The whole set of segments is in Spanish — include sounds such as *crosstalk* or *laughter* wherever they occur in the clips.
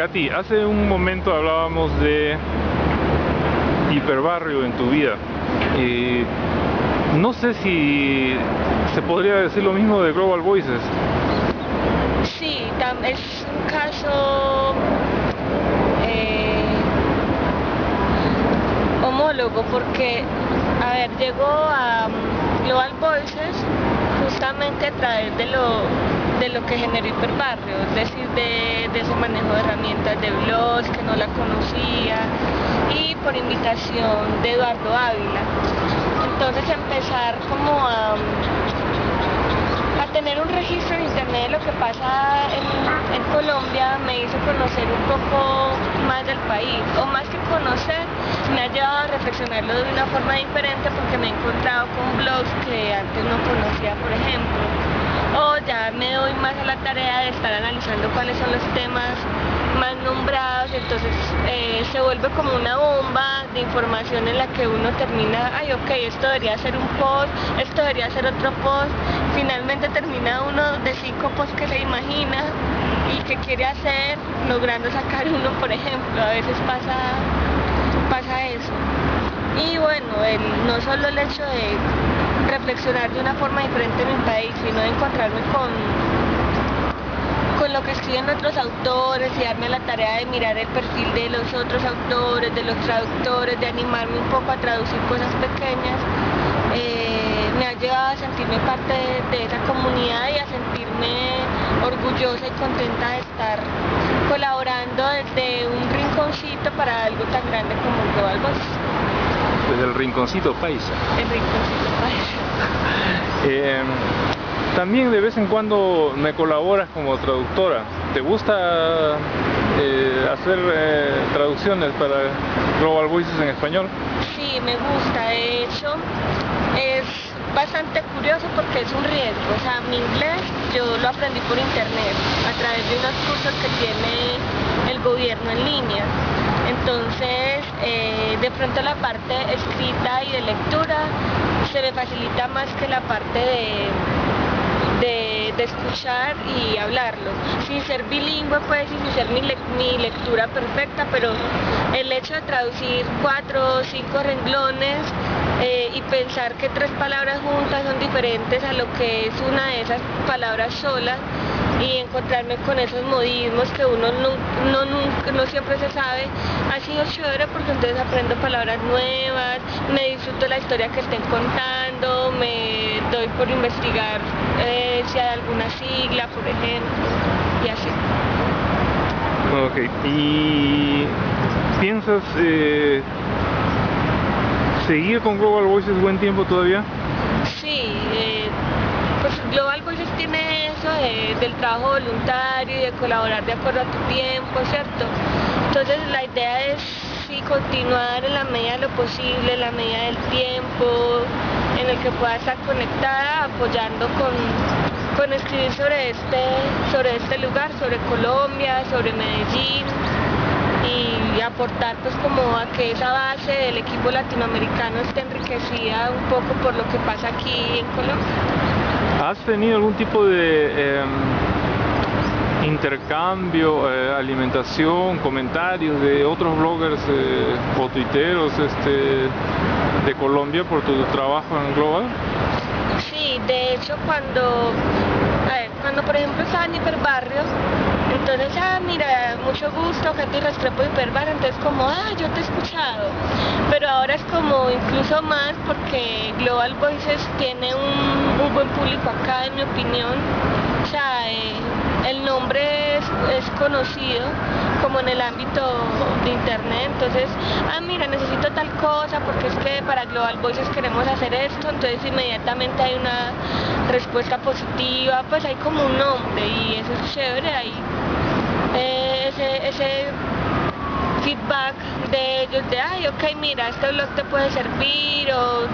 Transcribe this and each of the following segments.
Katy, hace un momento hablábamos de hiperbarrio en tu vida. y no sé si se podría decir lo mismo de Global Voices. Sí, es un caso eh, homólogo porque, a ver, llegó a um, Global Voices justamente a través de lo, de lo que generó Hiperbarrio, es decir, de, de ese manejo de herramientas de blogs que no la conocía y por invitación de Eduardo Ávila. Entonces empezar como a, a tener un registro en internet de lo que pasa en Colombia me hizo conocer un poco más del país, o más que conocer, me ha llevado a reflexionarlo de una forma diferente porque me he encontrado con blogs que antes no conocía, por ejemplo. O ya me doy más a la tarea de estar analizando cuáles son los temas más nombrados, entonces eh, se vuelve como una bomba de información en la que uno termina, ay ok, esto debería ser un post, esto debería ser otro post, finalmente termina uno de cinco posts que se imagina y que quiere hacer, logrando sacar uno, por ejemplo, a veces pasa, pasa eso. Y bueno, no solo el hecho de reflexionar de una forma diferente en mi país, sino de encontrarme con con lo que escriben otros autores y darme la tarea de mirar el perfil de los otros autores, de los traductores, de animarme un poco a traducir cosas pequeñas, eh, me ha llevado a sentirme parte de, esa comunidad y a sentirme orgullosa y contenta de estar colaborando desde un rinconcito para algo tan grande como Global Voice. Desde el rinconcito paisa. El rinconcito paisa. *laughs* eh, también de vez en cuando me colaboras como traductora. ¿Te gusta eh, hacer eh, traducciones para Global Voices en español? Sí, me gusta. De hecho, es bastante curioso porque es un riesgo. O sea, mi inglés yo lo aprendí por internet a través de unos cursos que tiene el gobierno en línea. Entonces, eh, de pronto la parte escrita y de lectura se me facilita más que la parte de escuchar y hablarlo, sin ser bilingüe pues y sin ser mi, lectura perfecta, pero el hecho de traducir cuatro o cinco renglones eh, y pensar que tres palabras juntas son diferentes a lo que es una de esas palabras solas, y encontrarme con esos modismos que uno no, no, no, siempre se sabe, ha sido chévere porque entonces aprendo palabras nuevas, me disfruto la historia que estén contando, me doy por investigar eh, si hay alguna sigla, por ejemplo, y así. Ok, ¿y piensas eh, seguir con Global Voices buen tiempo todavía? Sí, eh, pues Global Del trabajo voluntario y de colaborar de acuerdo a tu tiempo, ¿cierto? Entonces la idea es sí, continuar en la medida de lo posible, en la medida del tiempo, en el que pueda estar conectada, apoyando con, con escribir sobre este, sobre este lugar, sobre Colombia, sobre Medellín y aportar pues como a que esa base del equipo latinoamericano esté enriquecida un poco por lo que pasa aquí en Colombia. ¿Has tenido algún tipo de eh, intercambio, eh, alimentación, comentarios de otros bloggers eh, o tuiteros este, de Colombia por tu trabajo en Global? Sí, de hecho cuando, cuando por ejemplo estaba en Hiperbarrio, entonces, ah, mira, mucho gusto, gente Restrepo Hiperbarrio, entonces como, ah, yo te he escuchado. Pero ahora es como incluso más porque Global Voices tiene un buen público acá, en mi opinión. O sea, eh, el nombre es, conocido como en el ámbito de internet, entonces, ah mira, necesito tal cosa porque es que para Global Voices queremos hacer esto, entonces inmediatamente hay una respuesta positiva, pues hay como un nombre y eso es chévere, hay eh, ese, ese feedback de ellos de, ay, ok, mira, este blog te puede servir,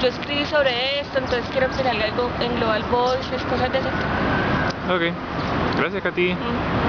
yo escribí sobre esto, entonces quiero que salga algo en Global Voices, cosas de ese tipo. Ok. Gracias, Katy. Mm.